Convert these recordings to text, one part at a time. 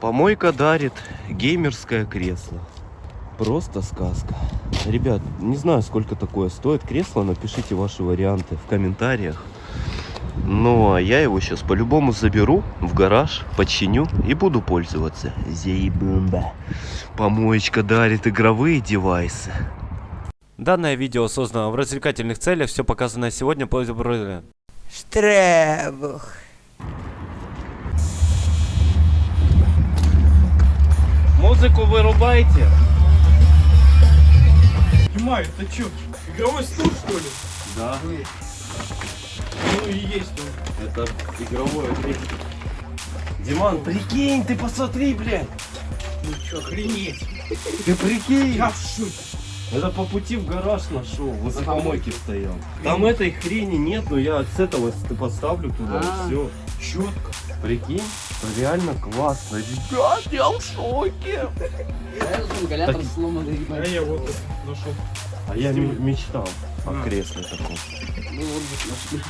Помойка дарит геймерское кресло. Просто сказка. Ребят, не знаю, сколько такое стоит кресло. Напишите ваши варианты в комментариях. Ну, а я его сейчас по-любому заберу в гараж, починю и буду пользоваться. Зейбумба. Помоечка дарит игровые девайсы. Данное видео создано в развлекательных целях. Все показанное сегодня по Штребух. Музыку вырубайте. Снимай, это что, игровой стул, что ли? Да, Ну и есть он. это игровое кресло. Диман, прикинь, ты посмотри, блядь. Ну что, охренеть. Ты прикинь. Я в шоке. Это по пути в гараж нашел, возле помойки стоял. Там этой хрени нет, но я с этого поставлю туда, А. все. Четко. Прикинь, реально классно. Ребят, я в шоке. Так-. А я вот нашел. А я мечтал о А. кресле таком. Ну вот нашли.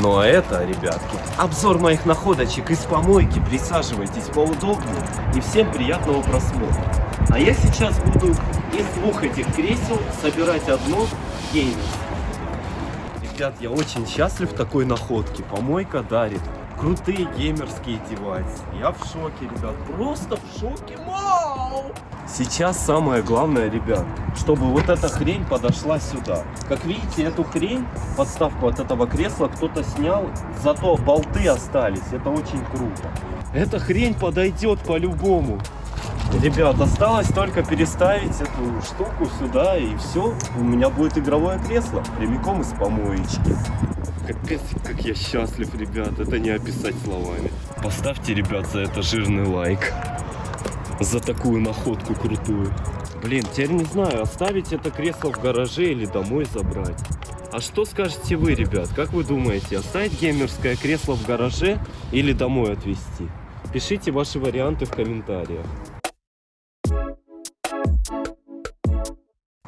Ну а это, ребятки, обзор моих находочек из помойки. Присаживайтесь поудобнее и всем приятного просмотра. А я сейчас буду из двух этих кресел собирать одно геймер. Ребят, я очень счастлив такой находке. Помойка дарит крутые геймерские девайсы. Я в шоке, ребят. Просто в шоке. Вау! Сейчас самое главное, ребят, чтобы вот эта хрень подошла сюда. Как видите, эту хрень, подставку от этого кресла кто-то снял, зато болты остались. Это очень круто. Эта хрень подойдет по-любому. Ребят, осталось только переставить эту штуку сюда и все. У меня будет игровое кресло прямиком из помоечки. Капец, как я счастлив, ребят, это не описать словами. Поставьте, ребят, за это жирный лайк. За такую находку крутую. Блин, теперь не знаю, оставить это кресло в гараже или домой забрать. А что скажете вы, ребят? Как вы думаете, оставить геймерское кресло в гараже или домой отвезти? Пишите ваши варианты в комментариях.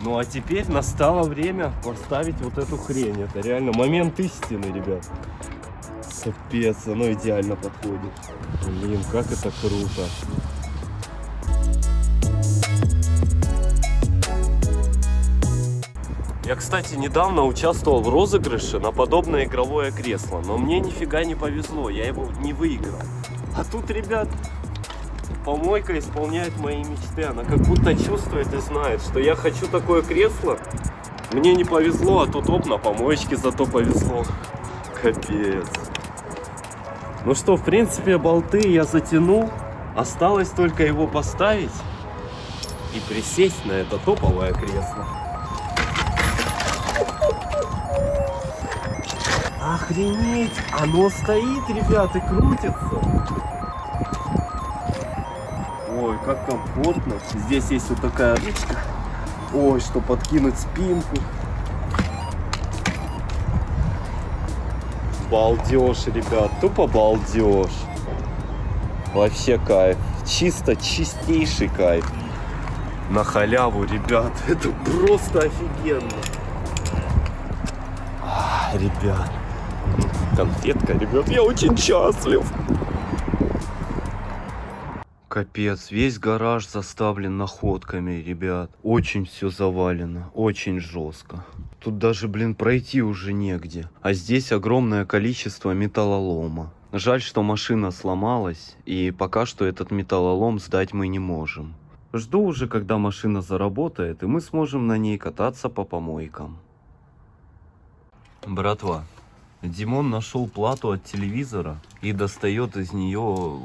Ну а теперь настало время поставить вот эту хрень. Это реально момент истины, ребят. Капец, оно идеально подходит. Блин, как это круто. Я, кстати, недавно участвовал в розыгрыше на подобное игровое кресло, но мне нифига не повезло, я его не выиграл. А тут, ребят, помойка исполняет мои мечты. Она как будто чувствует и знает, что я хочу такое кресло. Мне не повезло, а тут оп, на помоечке зато повезло. Капец. Ну что, в принципе, болты я затянул. Осталось только его поставить и присесть на это топовое кресло. Охренеть! Оно стоит, ребят, и крутится. Ой, как комфортно. Здесь есть вот такая ручка. Ой, что подкинуть спинку. Балдеж, ребят, тупо балдеж. Вообще кайф. Чисто чистейший кайф. На халяву, ребят. Это просто офигенно. А, ребят. Конфетка, ребят. Я очень счастлив. Капец, весь гараж заставлен находками, ребят. Очень все завалено, очень жестко. Тут даже, блин, пройти уже негде. А здесь огромное количество металлолома. Жаль, что машина сломалась, и пока что этот металлолом сдать мы не можем. Жду уже, когда машина заработает, и мы сможем на ней кататься по помойкам. Братва, Димон нашел плату от телевизора и достает из нее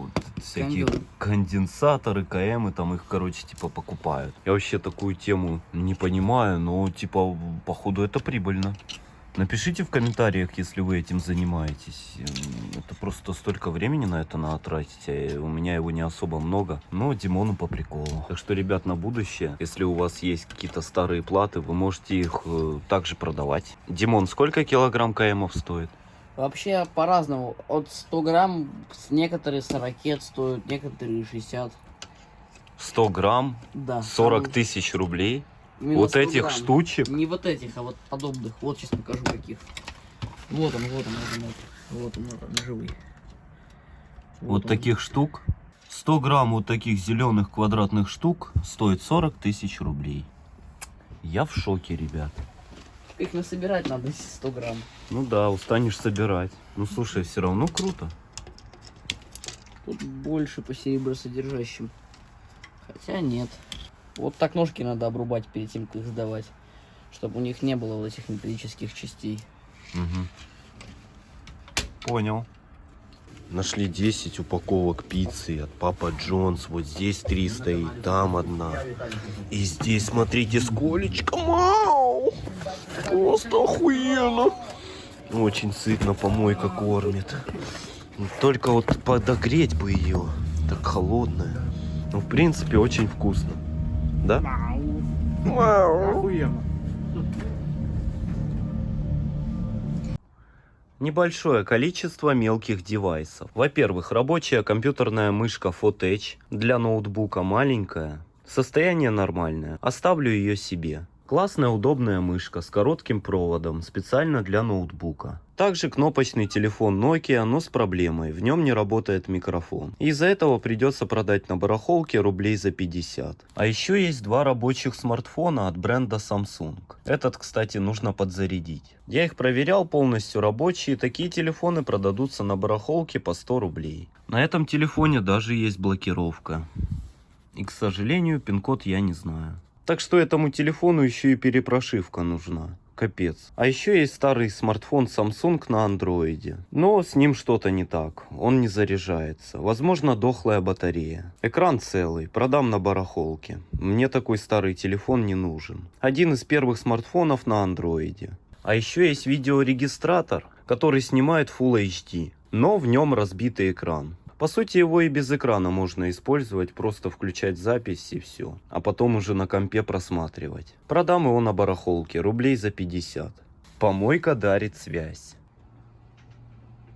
всякие Кондёр. конденсаторы, КМы, там их, короче, типа покупают. Я вообще такую тему не понимаю, но типа, походу, это прибыльно. Напишите в комментариях, если вы этим занимаетесь. Это просто столько времени на это надо тратить, а у меня его не особо много, но Димону по приколу. Так что, ребят, на будущее, если у вас есть какие-то старые платы, вы можете их э, также продавать. Димон, сколько килограмм КМов стоит? Вообще по-разному. От 100 грамм некоторые 40 стоят, некоторые 60. 100 грамм, Да. 40 там тысяч рублей. именно Вот 100 этих грамм. штучек. Не вот этих, а вот подобных. Вот сейчас покажу каких. Вот он, вот он, вот он, вот, вот он, вот он, живый. Вот он. таких штук. 100 грамм вот таких зеленых квадратных штук стоит 40 тысяч рублей. Я в шоке, ребят. Их насобирать надо 100 грамм. Ну да, устанешь собирать. Ну слушай, все равно круто. Тут больше по серебросодержащим. Хотя нет. Вот так ножки надо обрубать перед тем, как их сдавать. Чтобы у них не было вот этих металлических частей. Мгм. Понял. Нашли 10 упаковок пиццы от Папа Джонс. Вот здесь 3 стоит, там одна. И здесь, смотрите, сколечко. Мау! Просто охуенно. Очень сытно помойка кормит. Только вот подогреть бы ее. Так холодная. Ну, в принципе, очень вкусно. Да? Охуенно. Небольшое количество мелких девайсов. Во-первых, рабочая компьютерная мышка Fotech для ноутбука маленькая. Состояние нормальное. Оставлю ее себе. Классная удобная мышка с коротким проводом, специально для ноутбука. Также кнопочный телефон Nokia, но с проблемой, в нем не работает микрофон. Из-за этого придется продать на барахолке рублей за 50. А еще есть два рабочих смартфона от бренда Samsung. Этот, кстати, нужно подзарядить. Я их проверял полностью рабочие, такие телефоны продадутся на барахолке по 100 рублей. На этом телефоне даже есть блокировка. И, к сожалению, пин-код я не знаю. Так что этому телефону еще и перепрошивка нужна. Капец. А еще есть старый смартфон Samsung на андроиде. Но с ним что-то не так. Он не заряжается. Возможно, дохлая батарея. Экран целый. Продам на барахолке. Мне такой старый телефон не нужен. Один из первых смартфонов на андроиде. А еще есть видеорегистратор, который снимает Full HD. Но в нем разбитый экран. По сути, его и без экрана можно использовать, просто включать запись и все. А потом уже на компе просматривать. Продам его на барахолке, рублей за 50. Помойка дарит связь.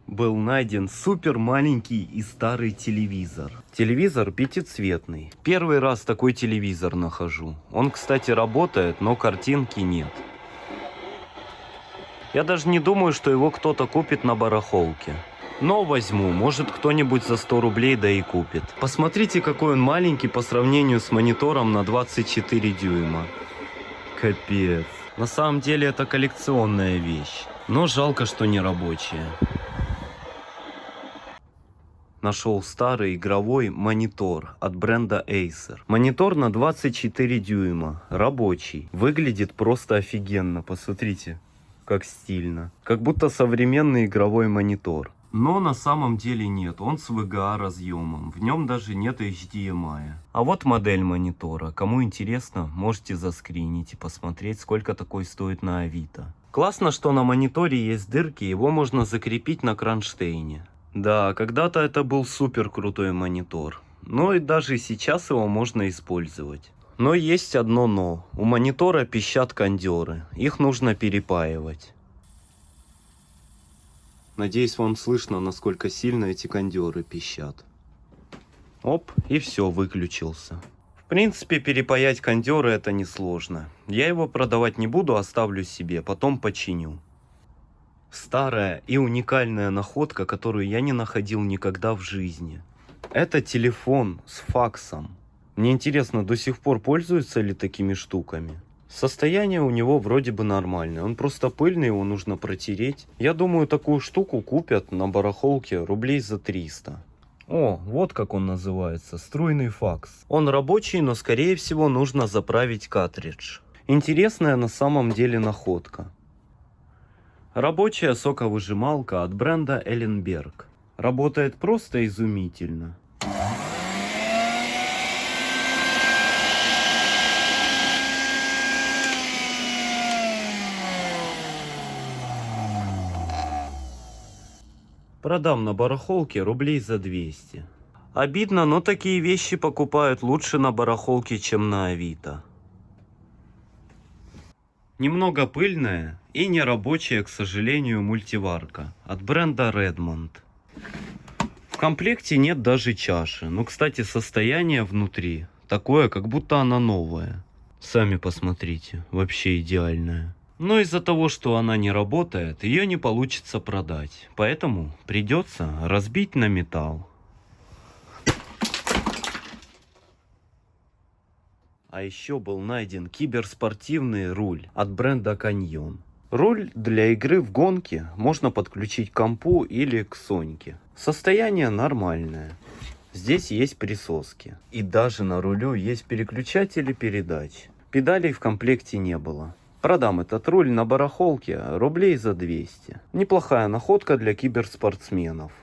Был найден супер маленький и старый телевизор. Телевизор пятицветный. Первый раз такой телевизор нахожу. Он, кстати, работает, но картинки нет. Я даже не думаю, что его кто-то купит на барахолке. Но возьму, может кто-нибудь за 100 рублей да и купит. Посмотрите, какой он маленький по сравнению с монитором на 24 дюйма. Капец. На самом деле это коллекционная вещь. Но жалко, что не рабочая. Нашел старый игровой монитор от бренда Acer. Монитор на 24 дюйма, рабочий. Выглядит просто офигенно, посмотрите, как стильно. Как будто современный игровой монитор. Но на самом деле нет, он с VGA разъемом, в нем даже нет HDMI. А вот модель монитора, кому интересно, можете заскринить и посмотреть, сколько такой стоит на Авито. Классно, что на мониторе есть дырки, его можно закрепить на кронштейне. Да, когда-то это был супер крутой монитор, но и даже сейчас его можно использовать. Но есть одно но, у монитора пищат кондеры, их нужно перепаивать. Надеюсь, вам слышно, насколько сильно эти кондеры пищат. Оп, и все, выключился. В принципе, перепаять кондеры это несложно. Я его продавать не буду, оставлю себе, потом починю. Старая и уникальная находка, которую я не находил никогда в жизни. Это телефон с факсом. Мне интересно, до сих пор пользуются ли такими штуками? Состояние у него вроде бы нормальное. Он просто пыльный, его нужно протереть. Я думаю, такую штуку купят на барахолке рублей за 300. О, вот как он называется, струйный факс. Он рабочий, но скорее всего нужно заправить картридж. Интересная на самом деле находка. Рабочая соковыжималка от бренда Элленберг. Работает просто изумительно. Продам на барахолке рублей за 200. Обидно, но такие вещи покупают лучше на барахолке, чем на Авито. Немного пыльная и нерабочая, к сожалению, мультиварка от бренда Redmond. В комплекте нет даже чаши, но, кстати, состояние внутри такое, как будто она новая. Сами посмотрите, вообще идеальная. Но из-за того, что она не работает, ее не получится продать. Поэтому придется разбить на металл. А еще был найден киберспортивный руль от бренда Canyon. Руль для игры в гонки можно подключить к компу или к Соньке. Состояние нормальное. Здесь есть присоски. И даже на рулю есть переключатели передач. Педалей в комплекте не было. Продам этот руль на барахолке рублей за 200. Неплохая находка для киберспортсменов.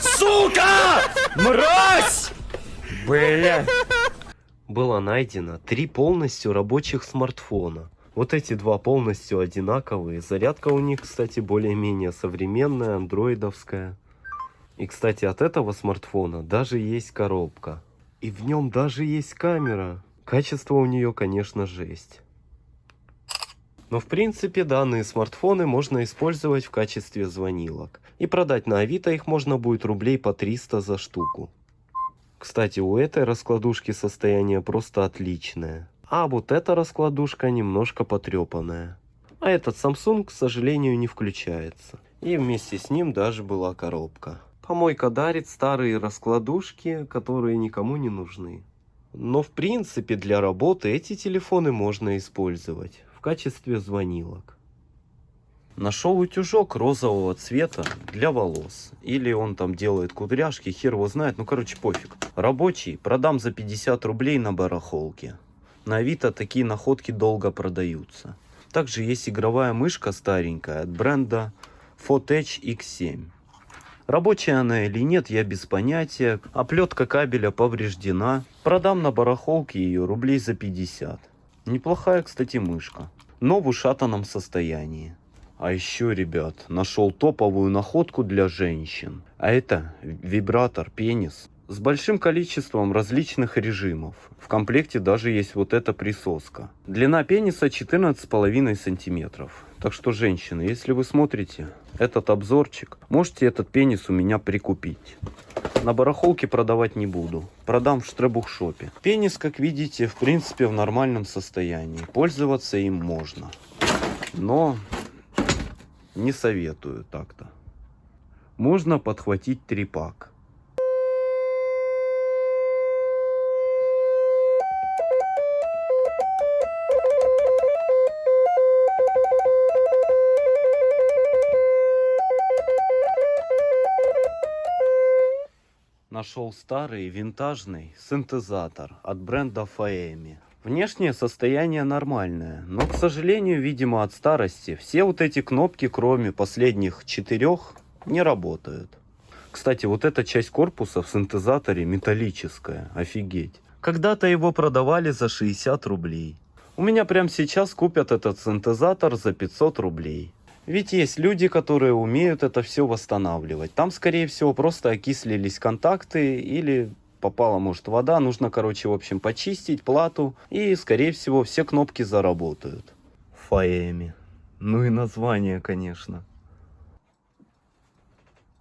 Сука! Мразь! Бля! Было найдено три полностью рабочих смартфона. Вот эти два полностью одинаковые. Зарядка у них, кстати, более-менее современная, андроидовская. И, кстати, от этого смартфона даже есть коробка. И в нем даже есть камера. Качество у нее, конечно, жесть. Но в принципе данные смартфоны можно использовать в качестве звонилок. И продать на Авито их можно будет рублей по 300 за штуку. Кстати, у этой раскладушки состояние просто отличное. А вот эта раскладушка немножко потрепанная. А этот Samsung, к сожалению, не включается. И вместе с ним даже была коробка. Помойка дарит старые раскладушки, которые никому не нужны. Но в принципе для работы эти телефоны можно использовать в качестве звонилок. Нашел утюжок розового цвета для волос. Или он там делает кудряшки, хер его знает. Ну короче пофиг. Рабочий продам за 50 рублей на барахолке. На Авито такие находки долго продаются. Также есть игровая мышка старенькая от бренда Fotech X7. Рабочая она или нет, я без понятия. Оплетка кабеля повреждена. Продам на барахолке ее рублей за 50. Неплохая, кстати, мышка. Но в ушатанном состоянии. А еще, ребят, нашел топовую находку для женщин. А это вибратор пенис с большим количеством различных режимов. В комплекте даже есть вот эта присоска. Длина пениса 14,5 сантиметров. Так что, женщины, если вы смотрите этот обзорчик, можете этот пенис у меня прикупить. На барахолке продавать не буду. Продам в штребухшопе. Пенис, как видите, в принципе в нормальном состоянии. Пользоваться им можно. Но не советую так-то. Можно подхватить трипак. Нашел старый винтажный синтезатор от бренда Faemi. Внешнее состояние нормальное, но, к сожалению, видимо от старости, все вот эти кнопки, кроме последних четырех, не работают. Кстати, вот эта часть корпуса в синтезаторе металлическая, офигеть. Когда-то его продавали за 60 рублей. У меня прямо сейчас купят этот синтезатор за 500 рублей. Ведь есть люди, которые умеют это все восстанавливать. Там, скорее всего, просто окислились контакты или попала, может, вода. Нужно, короче, в общем, почистить плату. И, скорее всего, все кнопки заработают. Фаэми. Ну и название, конечно.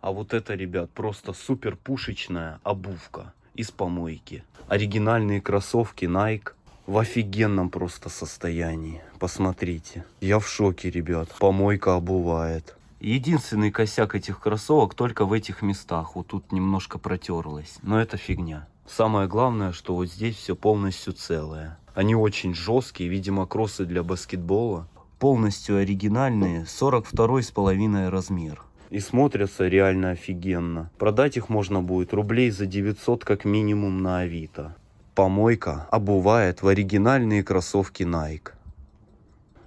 А вот это, ребят, просто супер пушечная обувка из помойки. Оригинальные кроссовки Nike в офигенном просто состоянии. Посмотрите. Я в шоке, ребят. Помойка обувает. Единственный косяк этих кроссовок только в этих местах. Вот тут немножко протерлось. Но это фигня. Самое главное, что вот здесь все полностью целое. Они очень жесткие, видимо, кроссы для баскетбола. Полностью оригинальные, 42 с половиной размер. И смотрятся реально офигенно. Продать их можно будет рублей за 900 как минимум на Авито. Помойка обувает в оригинальные кроссовки Nike.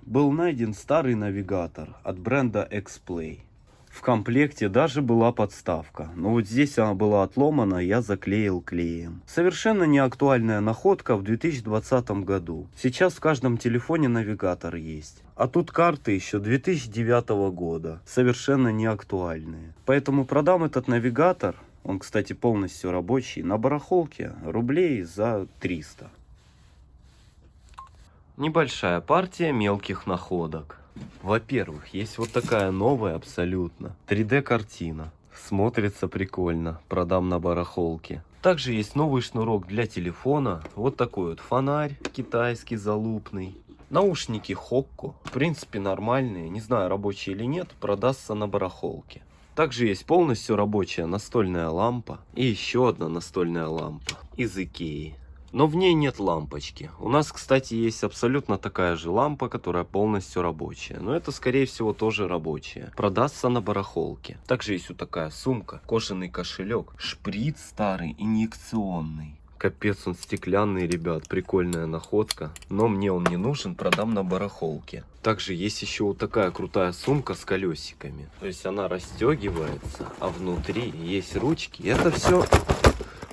Был найден старый навигатор от бренда X-Play. В комплекте даже была подставка, но вот здесь она была отломана, я заклеил клеем. Совершенно неактуальная находка в 2020 году. Сейчас в каждом телефоне навигатор есть. А тут карты еще 2009 года, совершенно неактуальные. Поэтому продам этот навигатор он, кстати, полностью рабочий. На барахолке рублей за 300. Небольшая партия мелких находок. Во-первых, есть вот такая новая абсолютно 3D картина. Смотрится прикольно. Продам на барахолке. Также есть новый шнурок для телефона. Вот такой вот фонарь китайский залупный. Наушники Хокко. В принципе нормальные. Не знаю рабочие или нет. Продастся на барахолке. Также есть полностью рабочая настольная лампа. И еще одна настольная лампа из Икеи. Но в ней нет лампочки. У нас, кстати, есть абсолютно такая же лампа, которая полностью рабочая. Но это, скорее всего, тоже рабочая. Продастся на барахолке. Также есть вот такая сумка, кожаный кошелек, шприц старый, инъекционный. Капец, он стеклянный, ребят, прикольная находка. Но мне он не нужен, продам на барахолке. Также есть еще вот такая крутая сумка с колесиками. То есть она расстегивается, а внутри есть ручки. Это все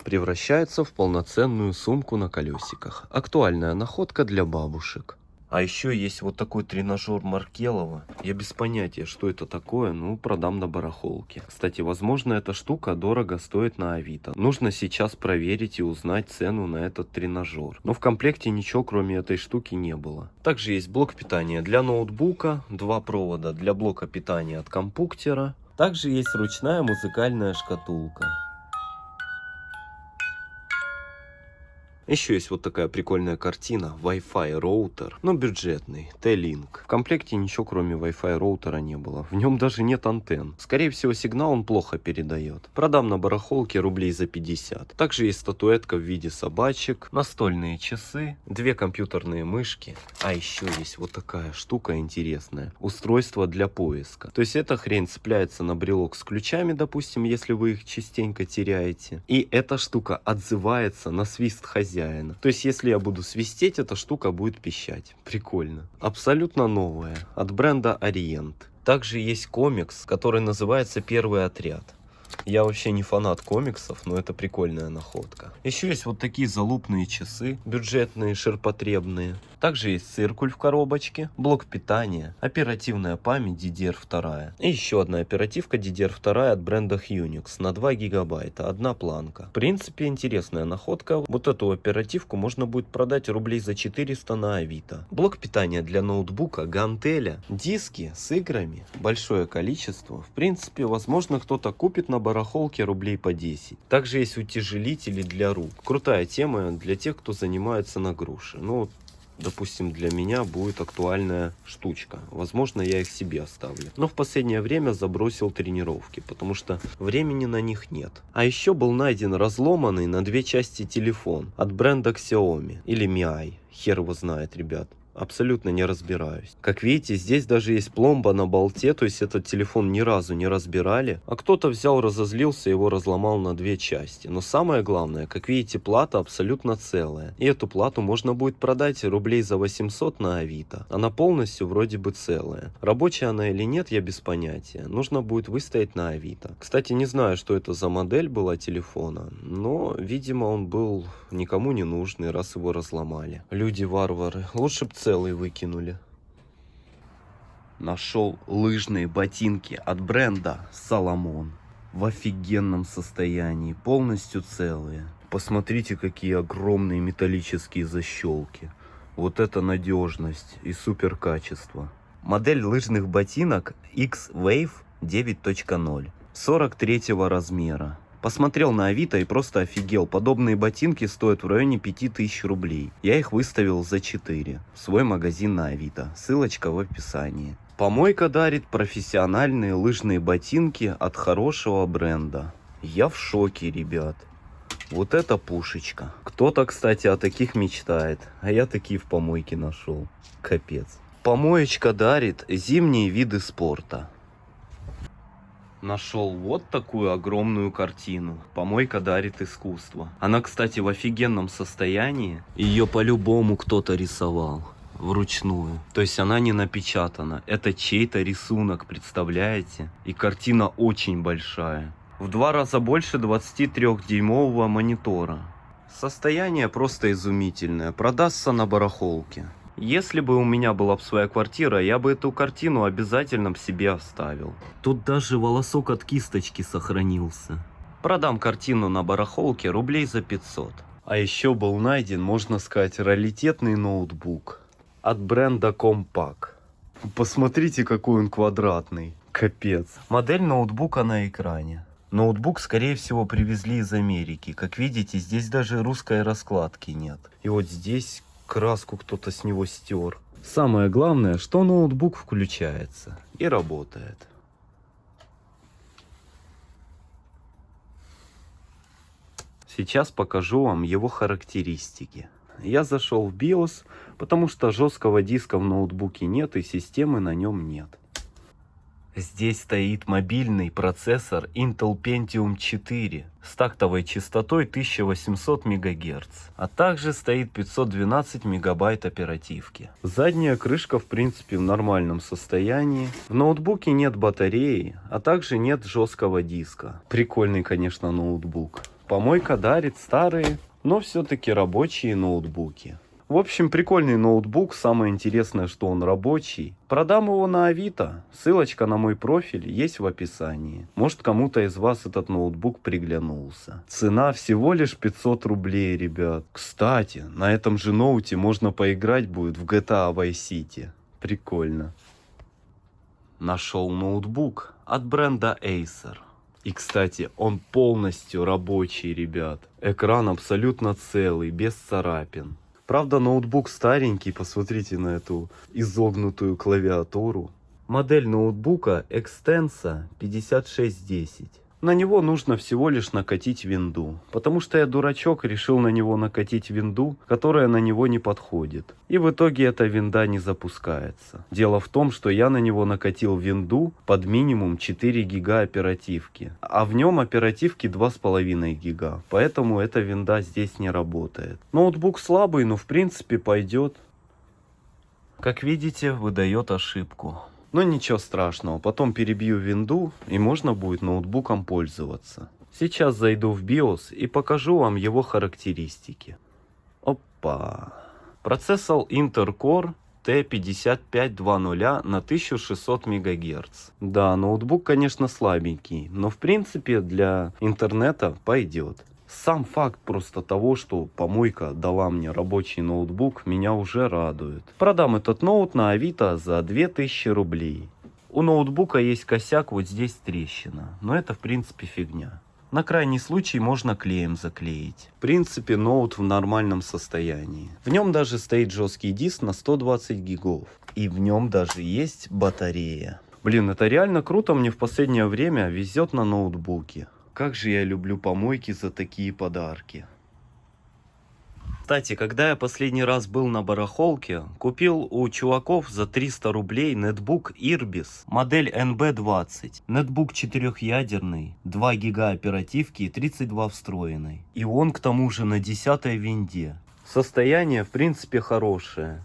превращается в полноценную сумку на колесиках. Актуальная находка для бабушек. А еще есть вот такой тренажер Маркелова. Я без понятия, что это такое, ну продам на барахолке. Кстати, возможно эта штука дорого стоит на Авито. Нужно сейчас проверить и узнать цену на этот тренажер. Но в комплекте ничего кроме этой штуки не было. Также есть блок питания для ноутбука, два провода для блока питания от компуктера. Также есть ручная музыкальная шкатулка. Еще есть вот такая прикольная картина. Wi-Fi роутер, но бюджетный. T-Link. В комплекте ничего кроме Wi-Fi роутера не было. В нем даже нет антенн. Скорее всего сигнал он плохо передает. Продам на барахолке рублей за 50. Также есть статуэтка в виде собачек, настольные часы, две компьютерные мышки. А еще есть вот такая штука интересная. Устройство для поиска. То есть эта хрень цепляется на брелок с ключами, допустим, если вы их частенько теряете. И эта штука отзывается на свист хозяина хозяина. То есть, если я буду свистеть, эта штука будет пищать. Прикольно. Абсолютно новая. От бренда Ориент. Также есть комикс, который называется «Первый отряд». Я вообще не фанат комиксов, но это прикольная находка. Еще есть вот такие залупные часы, бюджетные, ширпотребные. Также есть циркуль в коробочке, блок питания, оперативная память DDR2. И еще одна оперативка DDR2 от бренда Unix на 2 гигабайта, одна планка. В принципе, интересная находка. Вот эту оперативку можно будет продать рублей за 400 на Авито. Блок питания для ноутбука, гантеля, диски с играми, большое количество. В принципе, возможно, кто-то купит на барахолке рублей по 10. Также есть утяжелители для рук. Крутая тема для тех, кто занимается на груши. Ну, допустим, для меня будет актуальная штучка. Возможно, я их себе оставлю. Но в последнее время забросил тренировки, потому что времени на них нет. А еще был найден разломанный на две части телефон от бренда Xiaomi или Mi. Хер его знает, ребят абсолютно не разбираюсь. Как видите, здесь даже есть пломба на болте, то есть этот телефон ни разу не разбирали. А кто-то взял, разозлился, его разломал на две части. Но самое главное, как видите, плата абсолютно целая. И эту плату можно будет продать рублей за 800 на Авито. Она полностью вроде бы целая. Рабочая она или нет, я без понятия. Нужно будет выставить на Авито. Кстати, не знаю, что это за модель была телефона, но, видимо, он был никому не нужный, раз его разломали. Люди-варвары. Лучше бы целый выкинули. Нашел лыжные ботинки от бренда Соломон. В офигенном состоянии, полностью целые. Посмотрите, какие огромные металлические защелки. Вот это надежность и супер качество. Модель лыжных ботинок X-Wave 9.0. 43 размера. Посмотрел на Авито и просто офигел. Подобные ботинки стоят в районе 5000 рублей. Я их выставил за 4. В свой магазин на Авито. Ссылочка в описании. Помойка дарит профессиональные лыжные ботинки от хорошего бренда. Я в шоке, ребят. Вот это пушечка. Кто-то, кстати, о таких мечтает. А я такие в помойке нашел. Капец. Помоечка дарит зимние виды спорта нашел вот такую огромную картину. Помойка дарит искусство. Она, кстати, в офигенном состоянии. Ее по-любому кто-то рисовал вручную. То есть она не напечатана. Это чей-то рисунок, представляете? И картина очень большая. В два раза больше 23-дюймового монитора. Состояние просто изумительное. Продастся на барахолке. Если бы у меня была бы своя квартира, я бы эту картину обязательно себе оставил. Тут даже волосок от кисточки сохранился. Продам картину на барахолке рублей за 500. А еще был найден, можно сказать, раритетный ноутбук от бренда Compaq. Посмотрите, какой он квадратный. Капец. Модель ноутбука на экране. Ноутбук, скорее всего, привезли из Америки. Как видите, здесь даже русской раскладки нет. И вот здесь краску кто-то с него стер. Самое главное, что ноутбук включается и работает. Сейчас покажу вам его характеристики. Я зашел в BIOS, потому что жесткого диска в ноутбуке нет и системы на нем нет. Здесь стоит мобильный процессор Intel Pentium 4 с тактовой частотой 1800 МГц, а также стоит 512 мегабайт оперативки. Задняя крышка в принципе в нормальном состоянии. В ноутбуке нет батареи, а также нет жесткого диска. Прикольный, конечно, ноутбук. Помойка дарит старые, но все-таки рабочие ноутбуки. В общем, прикольный ноутбук. Самое интересное, что он рабочий. Продам его на Авито. Ссылочка на мой профиль есть в описании. Может, кому-то из вас этот ноутбук приглянулся. Цена всего лишь 500 рублей, ребят. Кстати, на этом же ноуте можно поиграть будет в GTA Vice City. Прикольно. Нашел ноутбук от бренда Acer. И, кстати, он полностью рабочий, ребят. Экран абсолютно целый, без царапин. Правда, ноутбук старенький, посмотрите на эту изогнутую клавиатуру. Модель ноутбука Extensa 5610. На него нужно всего лишь накатить винду, потому что я дурачок решил на него накатить винду, которая на него не подходит. И в итоге эта винда не запускается. Дело в том, что я на него накатил винду под минимум 4 гига оперативки, а в нем оперативки 2,5 гига, поэтому эта винда здесь не работает. Ноутбук слабый, но в принципе пойдет. Как видите, выдает ошибку. Но ничего страшного, потом перебью винду и можно будет ноутбуком пользоваться. Сейчас зайду в BIOS и покажу вам его характеристики. Опа. Процессор Intel Core T5520 на 1600 МГц. Да, ноутбук, конечно, слабенький, но в принципе для интернета пойдет. Сам факт просто того, что помойка дала мне рабочий ноутбук, меня уже радует. Продам этот ноут на Авито за 2000 рублей. У ноутбука есть косяк, вот здесь трещина, но это в принципе фигня. На крайний случай можно клеем заклеить. В принципе, ноут в нормальном состоянии. В нем даже стоит жесткий диск на 120 гигов. И в нем даже есть батарея. Блин, это реально круто, мне в последнее время везет на ноутбуке. Как же я люблю помойки за такие подарки. Кстати, когда я последний раз был на барахолке, купил у чуваков за 300 рублей нетбук Irbis, модель NB20. Нетбук четырехъядерный, 2 гига оперативки и 32 встроенной. И он к тому же на 10 винде. Состояние в принципе хорошее.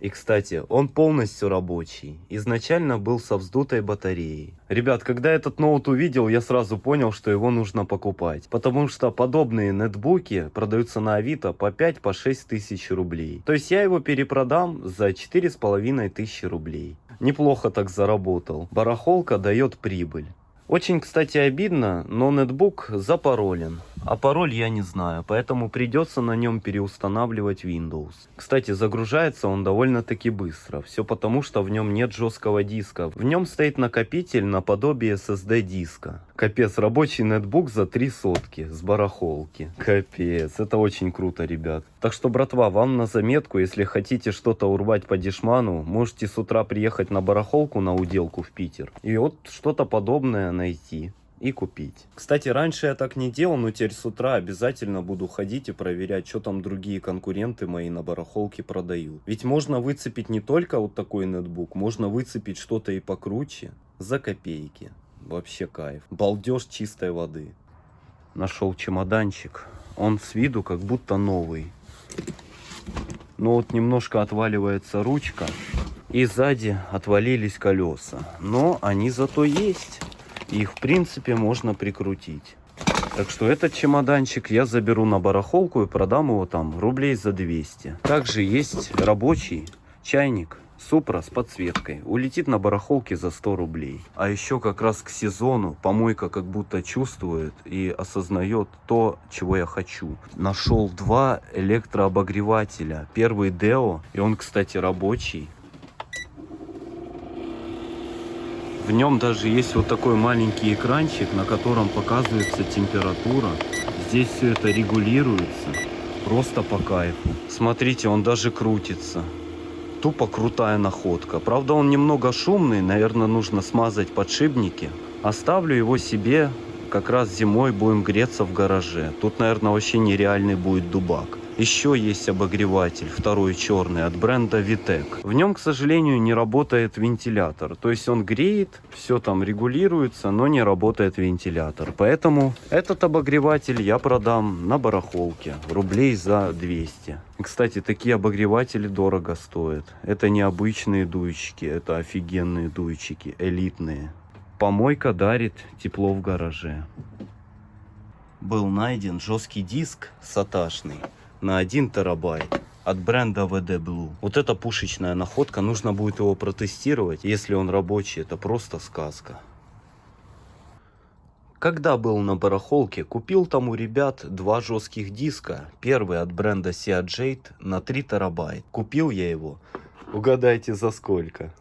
И, кстати, он полностью рабочий. Изначально был со вздутой батареей. Ребят, когда этот ноут увидел, я сразу понял, что его нужно покупать. Потому что подобные нетбуки продаются на Авито по 5-6 по тысяч рублей. То есть я его перепродам за 4,5 тысячи рублей. Неплохо так заработал. Барахолка дает прибыль. Очень, кстати, обидно, но нетбук запаролен. А пароль я не знаю, поэтому придется на нем переустанавливать Windows. Кстати, загружается он довольно-таки быстро. Все потому, что в нем нет жесткого диска. В нем стоит накопитель наподобие SSD диска. Капец, рабочий нетбук за три сотки с барахолки. Капец, это очень круто, ребят. Так что, братва, вам на заметку, если хотите что-то урвать по дешману, можете с утра приехать на барахолку на уделку в Питер. И вот что-то подобное найти и купить. Кстати, раньше я так не делал, но теперь с утра обязательно буду ходить и проверять, что там другие конкуренты мои на барахолке продают. Ведь можно выцепить не только вот такой нетбук, можно выцепить что-то и покруче за копейки. Вообще кайф. Балдеж чистой воды. Нашел чемоданчик. Он с виду как будто новый. Но вот немножко отваливается ручка. И сзади отвалились колеса. Но они зато есть. Их в принципе можно прикрутить. Так что этот чемоданчик я заберу на барахолку и продам его там рублей за 200. Также есть рабочий чайник Супра с подсветкой. Улетит на барахолке за 100 рублей. А еще как раз к сезону помойка как будто чувствует и осознает то, чего я хочу. Нашел два электрообогревателя. Первый Deo, и он, кстати, рабочий. В нем даже есть вот такой маленький экранчик, на котором показывается температура. Здесь все это регулируется. Просто по кайфу. Смотрите, он даже крутится. Тупо крутая находка. Правда, он немного шумный, наверное, нужно смазать подшипники. Оставлю его себе, как раз зимой будем греться в гараже. Тут, наверное, вообще нереальный будет дубак. Еще есть обогреватель, второй черный, от бренда Vitec. В нем, к сожалению, не работает вентилятор. То есть он греет, все там регулируется, но не работает вентилятор. Поэтому этот обогреватель я продам на барахолке, рублей за 200. И, Кстати, такие обогреватели дорого стоят. Это не обычные дуйчики, это офигенные дуйчики, элитные. Помойка дарит тепло в гараже. Был найден жесткий диск саташный на 1 терабайт от бренда VD Blue. Вот эта пушечная находка, нужно будет его протестировать. Если он рабочий, это просто сказка. Когда был на барахолке, купил там у ребят два жестких диска. Первый от бренда Seagate на 3 терабайт. Купил я его, угадайте за сколько?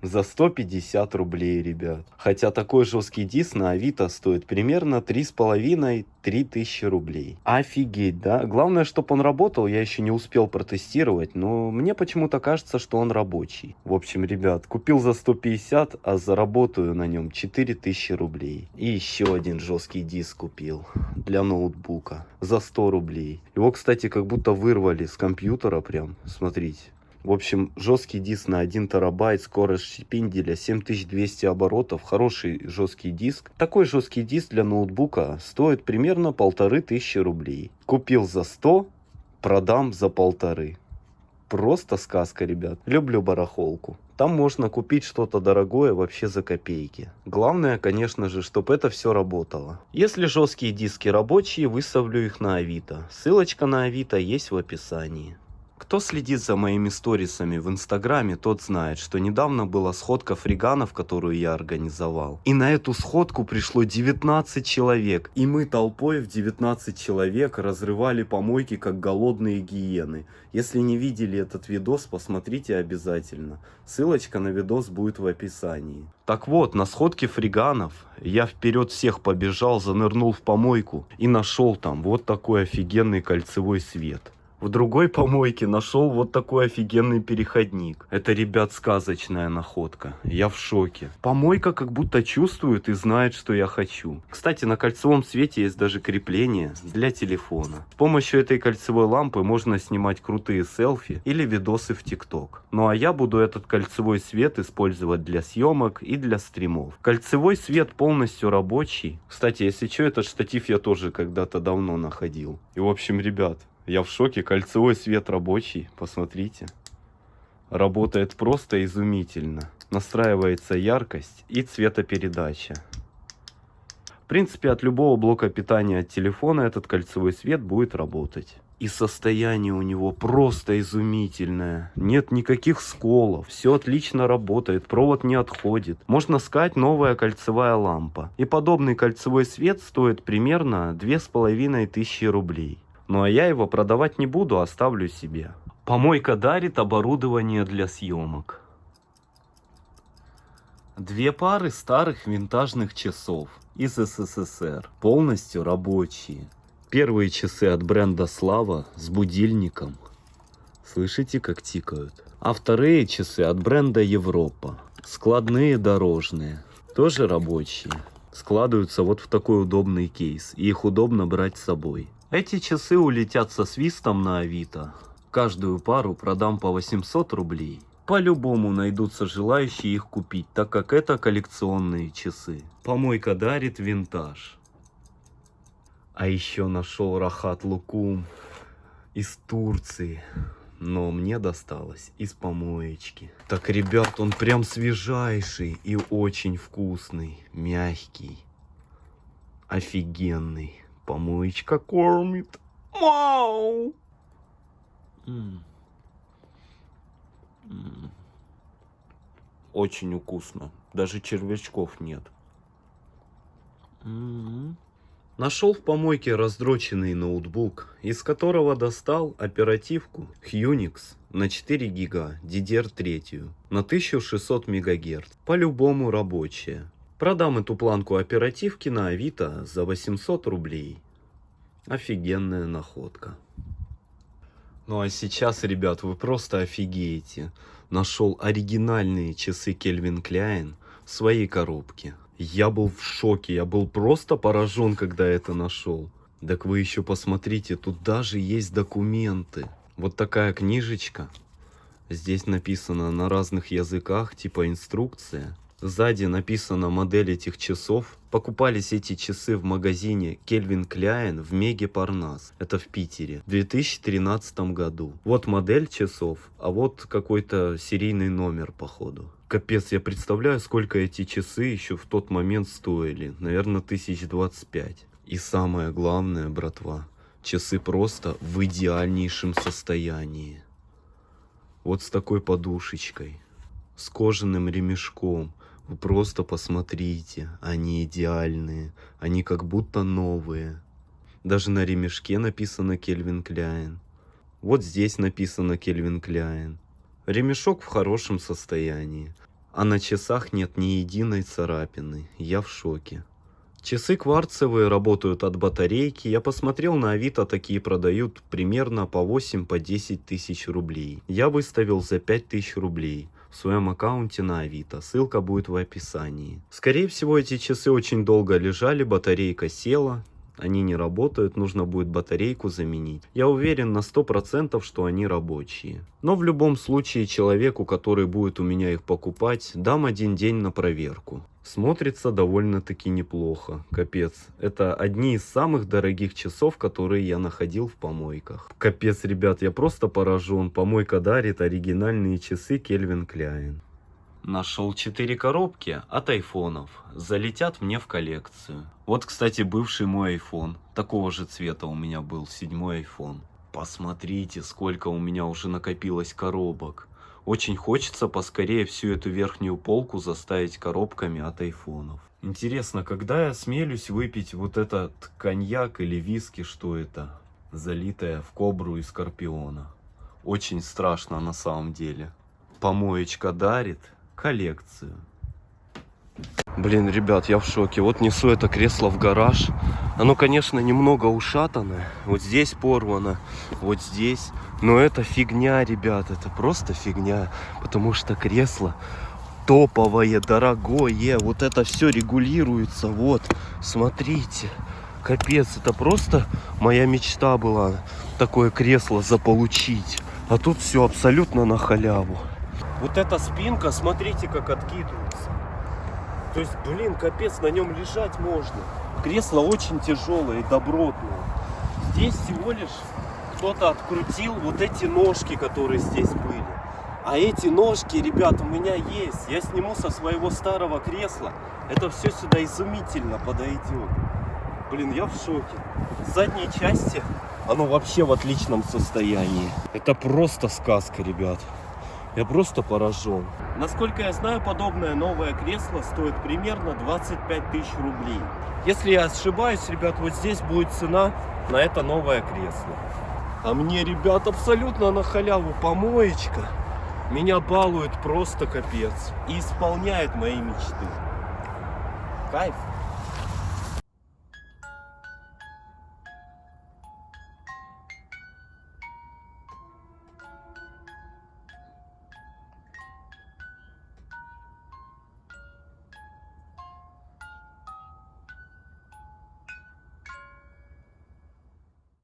За 150 рублей, ребят. Хотя такой жесткий диск на Авито стоит примерно 3,5-3 тысячи рублей. Офигеть, да? Главное, чтобы он работал, я еще не успел протестировать, но мне почему-то кажется, что он рабочий. В общем, ребят, купил за 150, а заработаю на нем 4000 рублей. И еще один жесткий диск купил для ноутбука за 100 рублей. Его, кстати, как будто вырвали с компьютера прям, смотрите. В общем, жесткий диск на 1 терабайт, скорость шпинделя 7200 оборотов, хороший жесткий диск. Такой жесткий диск для ноутбука стоит примерно полторы тысячи рублей. Купил за 100, продам за полторы. Просто сказка, ребят. Люблю барахолку. Там можно купить что-то дорогое вообще за копейки. Главное, конечно же, чтобы это все работало. Если жесткие диски рабочие, выставлю их на Авито. Ссылочка на Авито есть в описании. Кто следит за моими сторисами в инстаграме, тот знает, что недавно была сходка фриганов, которую я организовал. И на эту сходку пришло 19 человек. И мы толпой в 19 человек разрывали помойки, как голодные гиены. Если не видели этот видос, посмотрите обязательно. Ссылочка на видос будет в описании. Так вот, на сходке фриганов я вперед всех побежал, занырнул в помойку и нашел там вот такой офигенный кольцевой свет. В другой помойке нашел вот такой офигенный переходник. Это, ребят, сказочная находка. Я в шоке. Помойка как будто чувствует и знает, что я хочу. Кстати, на кольцевом свете есть даже крепление для телефона. С помощью этой кольцевой лампы можно снимать крутые селфи или видосы в ТикТок. Ну а я буду этот кольцевой свет использовать для съемок и для стримов. Кольцевой свет полностью рабочий. Кстати, если что, этот штатив я тоже когда-то давно находил. И в общем, ребят, я в шоке. Кольцевой свет рабочий. Посмотрите. Работает просто изумительно. Настраивается яркость и цветопередача. В принципе, от любого блока питания от телефона этот кольцевой свет будет работать. И состояние у него просто изумительное. Нет никаких сколов. Все отлично работает. Провод не отходит. Можно сказать новая кольцевая лампа. И подобный кольцевой свет стоит примерно 2500 рублей. Ну а я его продавать не буду, оставлю себе. Помойка дарит оборудование для съемок. Две пары старых винтажных часов из СССР, полностью рабочие. Первые часы от бренда Слава с будильником. Слышите, как тикают? А вторые часы от бренда Европа. Складные дорожные. Тоже рабочие. Складываются вот в такой удобный кейс. И их удобно брать с собой. Эти часы улетят со свистом на Авито. Каждую пару продам по 800 рублей. По-любому найдутся желающие их купить, так как это коллекционные часы. Помойка дарит винтаж. А еще нашел Рахат Лукум из Турции. Но мне досталось из помоечки. Так, ребят, он прям свежайший и очень вкусный. Мягкий. Офигенный. Помоечка кормит. Мау! Очень вкусно. Даже червячков нет. М. Нашел в помойке раздроченный ноутбук, из которого достал оперативку Unix на 4 гига DDR3 на 1600 МГц. По-любому рабочая. Продам эту планку оперативки на Авито за 800 рублей. Офигенная находка. Ну а сейчас, ребят, вы просто офигеете. Нашел оригинальные часы Кельвин Кляйн в своей коробке. Я был в шоке, я был просто поражен, когда это нашел. Так вы еще посмотрите, тут даже есть документы. Вот такая книжечка. Здесь написано на разных языках, типа инструкция. Сзади написана модель этих часов. Покупались эти часы в магазине Кельвин Кляйн в Меге Парнас. Это в Питере. В 2013 году. Вот модель часов, а вот какой-то серийный номер, походу. Капец, я представляю, сколько эти часы еще в тот момент стоили. Наверное, тысяч двадцать пять. И самое главное, братва, часы просто в идеальнейшем состоянии. Вот с такой подушечкой, с кожаным ремешком. Вы просто посмотрите, они идеальные, они как будто новые. Даже на ремешке написано Кельвин Кляйн. Вот здесь написано Кельвин Кляйн. Ремешок в хорошем состоянии, а на часах нет ни единой царапины. Я в шоке. Часы кварцевые работают от батарейки. Я посмотрел на Авито, такие продают примерно по 8-10 по 10 тысяч рублей. Я выставил за 5 тысяч рублей в своем аккаунте на Авито. Ссылка будет в описании. Скорее всего, эти часы очень долго лежали, батарейка села. Они не работают, нужно будет батарейку заменить. Я уверен на 100%, что они рабочие. Но в любом случае человеку, который будет у меня их покупать, дам один день на проверку. Смотрится довольно-таки неплохо. Капец. Это одни из самых дорогих часов, которые я находил в помойках. Капец, ребят, я просто поражен. Помойка дарит оригинальные часы Кельвин Кляйн. Нашел 4 коробки от айфонов. Залетят мне в коллекцию. Вот, кстати, бывший мой айфон. Такого же цвета у меня был, седьмой айфон. Посмотрите, сколько у меня уже накопилось коробок. Очень хочется поскорее всю эту верхнюю полку заставить коробками от айфонов. Интересно, когда я смелюсь выпить вот этот коньяк или виски, что это? Залитое в кобру и скорпиона. Очень страшно на самом деле. Помоечка дарит коллекцию. Блин, ребят, я в шоке. Вот несу это кресло в гараж. Оно, конечно, немного ушатанное. Вот здесь порвано, вот здесь. Но это фигня, ребят, это просто фигня. Потому что кресло топовое, дорогое. Вот это все регулируется. Вот, смотрите. Капец, это просто моя мечта была. Такое кресло заполучить. А тут все абсолютно на халяву. Вот эта спинка, смотрите, как откидывается. То есть, блин, капец, на нем лежать можно. Кресло очень тяжелое и добротное. Здесь всего лишь кто-то открутил вот эти ножки, которые здесь были. А эти ножки, ребят, у меня есть. Я сниму со своего старого кресла. Это все сюда изумительно подойдет. Блин, я в шоке. С задней части оно вообще в отличном состоянии. Это просто сказка, ребят. Я просто поражен. Насколько я знаю, подобное новое кресло стоит примерно 25 тысяч рублей. Если я ошибаюсь, ребят, вот здесь будет цена на это новое кресло. А мне, ребят, абсолютно на халяву помоечка. Меня балует просто капец. И исполняет мои мечты. Кайф.